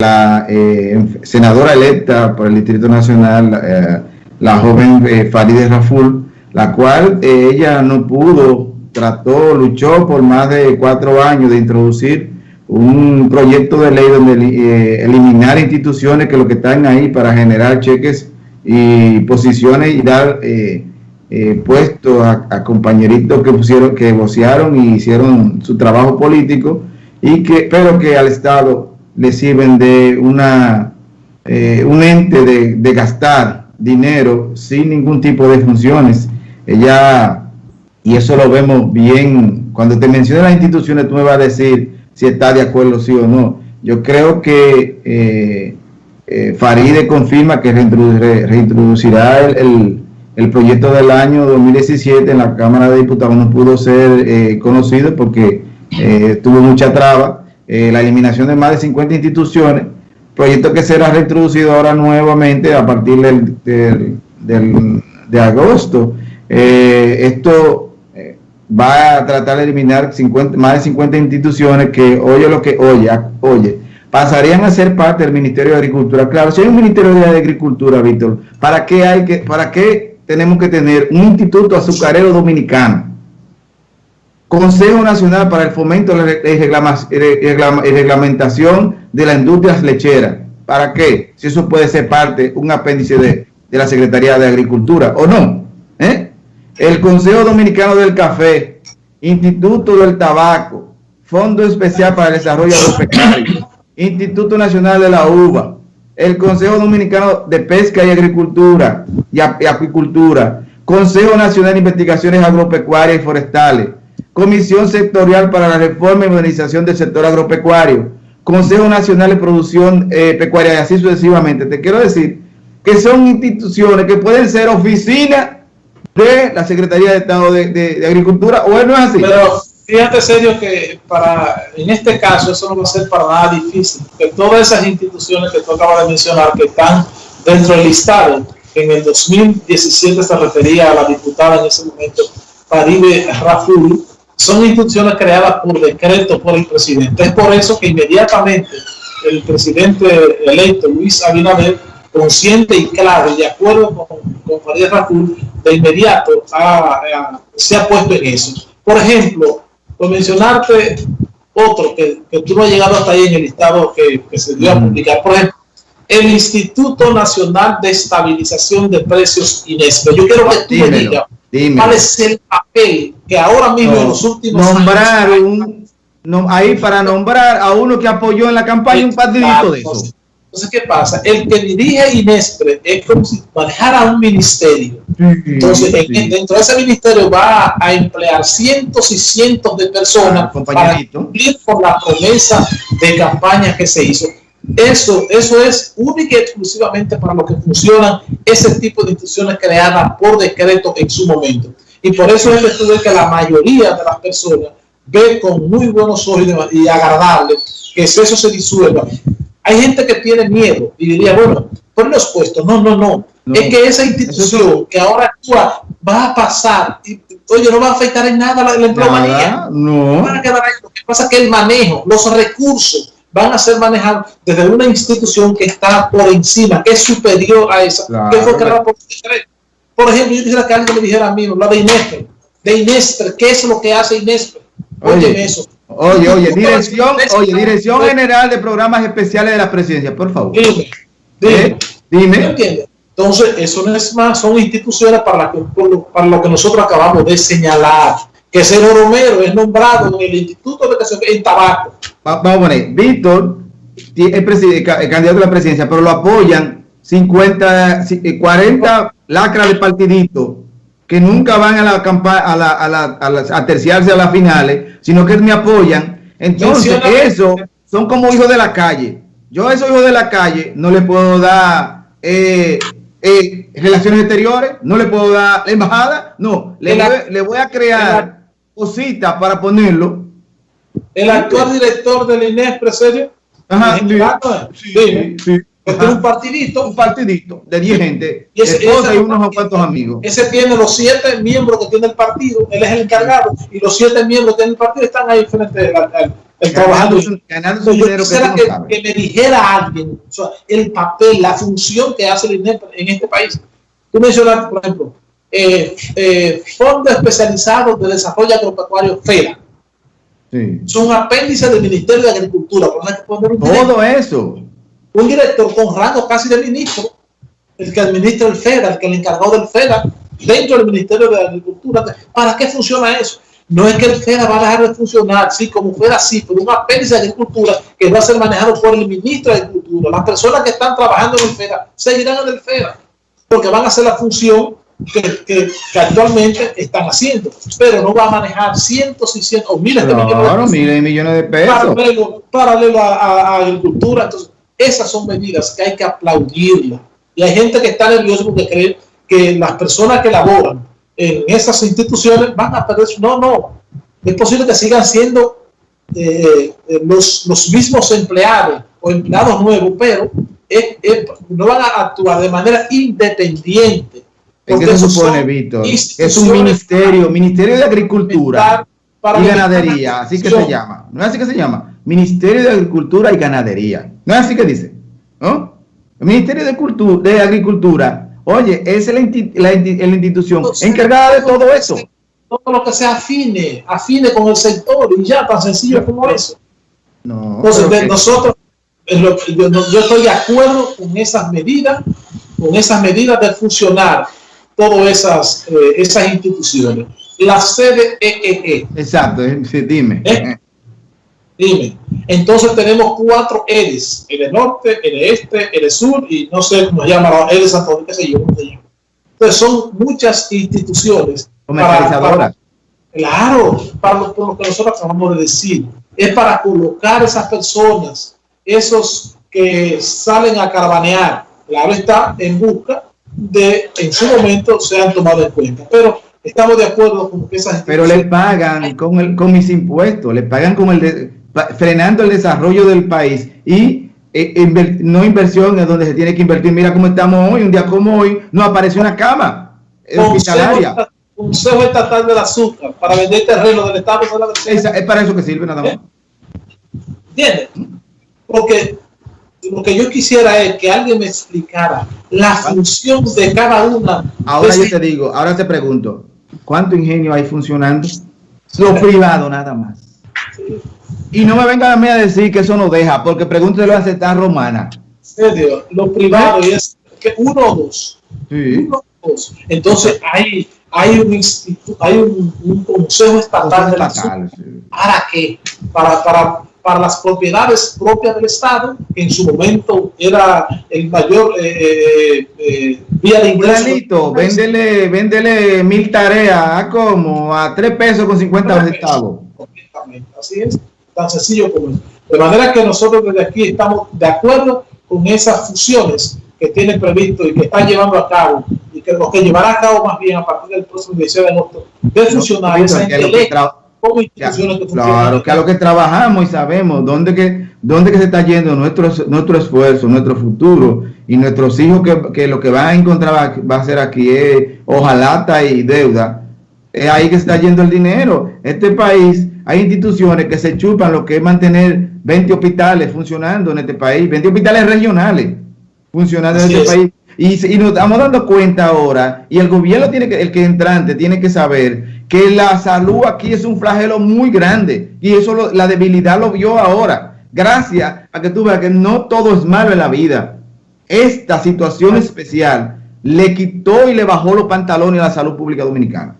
la eh, senadora electa por el Distrito Nacional, eh, la joven eh, Farideh Raful, la cual ella no pudo, trató, luchó por más de cuatro años de introducir un proyecto de ley donde eliminar instituciones que lo que están ahí para generar cheques y posiciones y dar puestos a, compañeritos que pusieron, que vocearon y hicieron su trabajo político y que, pero que al Estado le sirven de una, eh, un ente de, gastar dinero sin ningún tipo de funciones. Ella, y eso lo vemos bien, cuando te menciono las instituciones, tú me vas a decir si está de acuerdo, sí o no. Yo creo que eh, eh Faride confirma que reintroducirá el, el, proyecto del año 2017 en la Cámara de Diputados. No pudo ser eh, conocido porque tuvo mucha traba eh, la eliminación de más de 50 instituciones, proyecto que será reintroducido ahora nuevamente a partir del, de agosto. Eh, esto eh, va a tratar de eliminar 50, más de 50 instituciones que, oye lo que oye, oye, pasarían a ser parte del Ministerio de Agricultura. Claro, si hay un Ministerio de Agricultura, Víctor, ¿para qué, hay que, ¿para qué tenemos que tener un instituto azucarero dominicano? Consejo Nacional para el Fomento y Reglamentación de la Industria Lechera. ¿Para qué? Si eso puede ser parte, un apéndice de, la Secretaría de Agricultura, ¿o no? ¿Eh? El Consejo Dominicano del Café, Instituto del Tabaco, Fondo Especial para el Desarrollo Agropecuario, Instituto Nacional de la Uva, el Consejo Dominicano de Pesca y Agricultura y Acuicultura, Consejo Nacional de Investigaciones Agropecuarias y Forestales, Comisión Sectorial para la Reforma y Modernización del Sector Agropecuario, Consejo Nacional de Producción eh, Pecuaria y así sucesivamente. Te quiero decir que son instituciones que pueden ser oficinas de la Secretaría de Estado de, Agricultura, ¿o no es así? Pero fíjate, serio, que para en este caso eso no va a ser para nada difícil, que todas esas instituciones que tú acabas de mencionar, que están dentro del listado, que en el 2017 se refería a la diputada en ese momento, Paribe Raful, son instituciones creadas por decreto por el presidente. Es por eso que inmediatamente el presidente electo, Luis Abinader, consciente y claro, y de acuerdo con, con Farideh Raful, de inmediato se ha puesto en eso. Por ejemplo, por mencionarte otro que, que tú no has llegado hasta ahí en el listado que, se dio a publicar, por ejemplo, el Instituto Nacional de Estabilización de Precios INESPE. Yo quiero que tú me digas ¿Cuál es el papel que ahora mismo en los últimos nombrar un, ahí para nombrar a uno que apoyó en la campaña un partidito de eso? Entonces, ¿qué pasa? El que dirige Inespre es como si manejara un ministerio. Entonces, dentro de ese ministerio va a emplear cientos y cientos de personas ah, para cumplir por la promesa de campaña que se hizo. Eso, eso es única y exclusivamente para lo que funcionan ese tipo de instituciones creadas por decreto en su momento. Y por eso es el que la mayoría de las personas ve con muy buenos ojos y agradables que eso se disuelva. Hay gente que tiene miedo y diría, bueno, por los puestos. No, no, no, Es que esa institución que ahora actúa va a pasar. Y, oye, no va a afectar en nada la, la empleomanía. No. Van a quedar ahí. Lo que pasa es que el manejo, los recursos, van a ser manejados desde una institución que está por encima, que es superior a esa, que fue creada por Por ejemplo, yo quisiera que alguien me dijera a mí, la de Inespre, de Inespre, ¿qué es lo que hace Inespre? Oye, eso. Oye, oye, dirección, oye, dirección general de programas especiales de la presidencia, por favor. Dime, dime, ¿Eh? dime. Entonces, eso no es más, son instituciones para, para lo que nosotros acabamos de señalar que Cero Romero es nombrado en el Instituto de Educación en Tabaco. Vamos a poner, Víctor es candidato a la presidencia, pero lo apoyan 50, 40 eh, lacras de partidito que nunca van a la campaña a, la, a, la, a, terciarse a las finales, sino que me apoyan. Entonces, eso son como hijos de la calle. Yo a esos hijos de la calle no le puedo dar eh, eh, relaciones exteriores, no le puedo dar embajada, no, le, voy, le voy a crear cositas para ponerlo. El actual director del INES, serio? Ajá, sí, sí, tiene un partidito. Un partidito de 10 gente, y ese, y unos cuantos amigos. Ese tiene los siete miembros que tiene el partido, él es el encargado, y los siete miembros que tiene el partido están ahí frente al, trabajando. Ganando su dinero que, que, me dijera alguien o sea, el papel, la función que hace el INEP en este país. Tú mencionaste, por ejemplo, eh, eh, Fondo Especializado de Desarrollo Agropecuario FEDA. Sí. Son apéndices del Ministerio de Agricultura. Todo eso un director con rango casi de ministro, el que administra el FEDA, el que le encargó del FEDA, dentro del Ministerio de Agricultura. ¿Para qué funciona eso? No es que el FEDA va a dejar de funcionar, sí, como fuera así, pero un apéndice de agricultura que va a ser manejado por el ministro de Agricultura. Las personas que están trabajando en el FEDA seguirán en el FEDA, porque van a hacer la función que, actualmente están haciendo, pero no va a manejar cientos y cientos o miles de millones de millones de pesos. Paralelo, paralelo a, a, agricultura. Entonces, esas son medidas que hay que aplaudirlas. Y hay gente que está nerviosa porque cree que las personas que laboran en esas instituciones van a perder su... No, no. Es posible que sigan siendo eh, eh, los, los mismos empleados o empleados nuevos, pero no van a actuar de manera independiente. ¿Qué se supone, Víctor? Es un ministerio, Ministerio de Agricultura y Ganadería, así que se llama. ¿No es así que se llama? Ministerio de Agricultura y Ganadería. ¿No es así que dice? ¿No? El Ministerio de, Cultura, de Agricultura, oye, es la, institución encargada de todo eso. Todo lo que se afine, afine con el sector y ya, tan sencillo como eso. No, Entonces, nosotros, yo, estoy de acuerdo con esas medidas, con esas medidas de funcionar todas esas, eh, esas instituciones. La sede EEE. Exacto, dime. ¿Eh? Dime. Entonces tenemos cuatro EDES, el norte, el este, el sur y no sé cómo se llama, EDES Santo qué sé yo, Entonces son muchas instituciones. Comercializadoras. claro, para lo, lo, que nosotros acabamos de decir. Es para colocar esas personas, esos que salen a caravanear, claro está, en busca de, en su momento, sean tomados en cuenta. Pero estamos de acuerdo con que esas Pero le pagan con, el, con mis impuestos, le pagan con el... De frenando el desarrollo del país y eh, no inversión en donde se tiene que invertir. Mira cómo estamos hoy, un día como hoy, no aparece una cama hospitalaria. Consejo Estatal del Azúcar para vender terreno del Estado. Es, es para eso que sirve nada más. ¿Entiendes? Porque lo que yo quisiera es que alguien me explicara la función de cada una. Ahora yo te digo, ahora te pregunto, ¿cuánto ingenio hay funcionando? Lo privado nada más. Y no me vengan a mí a decir que eso no deja, porque pregúntelo a Ceta Romana. serio, lo privado es que uno o dos. Uno o dos. Entonces hay, hay un instituto, hay un, consejo estatal, de la ¿Para qué? Para, para, para las propiedades propias del Estado, que en su momento era el mayor eh, eh, eh vía de ingreso. véndele, véndele mil tareas, como a tres pesos con 50 centavos. Así es tan sencillo como eso. De manera que nosotros desde aquí estamos de acuerdo con esas fusiones que tienen previsto y que están llevando a cabo y que lo que llevará a cabo más bien a partir del próximo 16 de agosto de fusionar esa como que Claro, que a lo que trabajamos y sabemos dónde que, dónde que se está yendo nuestro, nuestro esfuerzo, nuestro futuro y nuestros hijos que, que lo que van a encontrar va, a ser aquí es hojalata y deuda. Es ahí que se está yendo el dinero. Este país hay instituciones que se chupan lo que es mantener 20 hospitales funcionando en este país, 20 hospitales regionales funcionando en este país. Y, nos estamos dando cuenta ahora, y el gobierno tiene que, el que entrante tiene que saber que la salud aquí es un flagelo muy grande y eso la debilidad lo vio ahora. Gracias a que tú veas que no todo es malo en la vida. Esta situación especial le quitó y le bajó los pantalones a la salud pública dominicana.